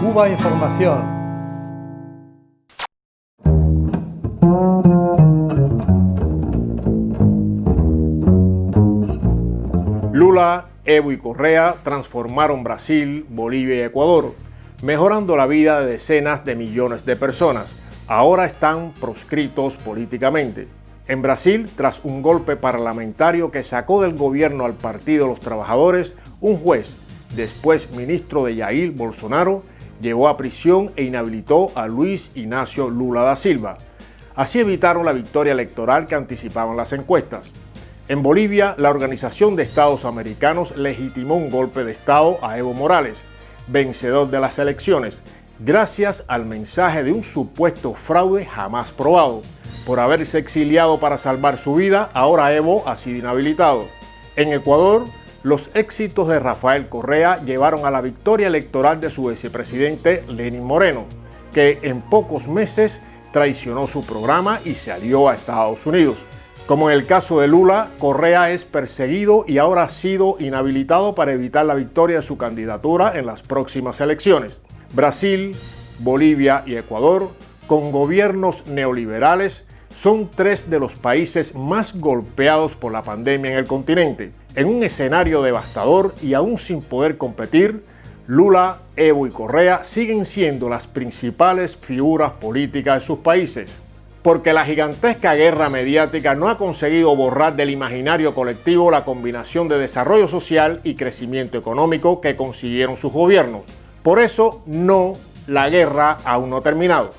Cuba Información. Lula, Evo y Correa transformaron Brasil, Bolivia y Ecuador, mejorando la vida de decenas de millones de personas. Ahora están proscritos políticamente. En Brasil, tras un golpe parlamentario que sacó del gobierno al Partido de los Trabajadores, un juez, después ministro de Jair Bolsonaro, llevó a prisión e inhabilitó a Luis Ignacio Lula da Silva. Así evitaron la victoria electoral que anticipaban las encuestas. En Bolivia, la Organización de Estados Americanos legitimó un golpe de Estado a Evo Morales, vencedor de las elecciones, gracias al mensaje de un supuesto fraude jamás probado. Por haberse exiliado para salvar su vida, ahora Evo ha sido inhabilitado. En Ecuador, los éxitos de Rafael Correa llevaron a la victoria electoral de su vicepresidente Lenín Moreno, que en pocos meses traicionó su programa y se alió a Estados Unidos. Como en el caso de Lula, Correa es perseguido y ahora ha sido inhabilitado para evitar la victoria de su candidatura en las próximas elecciones. Brasil, Bolivia y Ecuador, con gobiernos neoliberales, son tres de los países más golpeados por la pandemia en el continente. En un escenario devastador y aún sin poder competir, Lula, Evo y Correa siguen siendo las principales figuras políticas de sus países. Porque la gigantesca guerra mediática no ha conseguido borrar del imaginario colectivo la combinación de desarrollo social y crecimiento económico que consiguieron sus gobiernos. Por eso, no, la guerra aún no ha terminado.